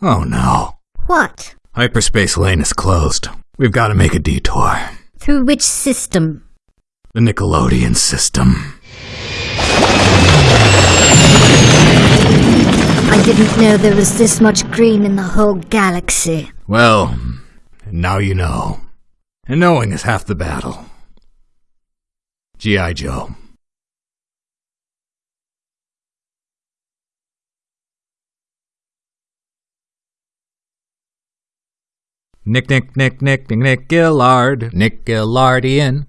Oh no. What? Hyperspace lane is closed. We've got to make a detour. Through which system? The Nickelodeon system. I didn't know there was this much green in the whole galaxy. Well, now you know. And knowing is half the battle. G.I. Joe. Nick, Nick, Nick, Nick, Nick, Nick Gillard, Nick Gillardian.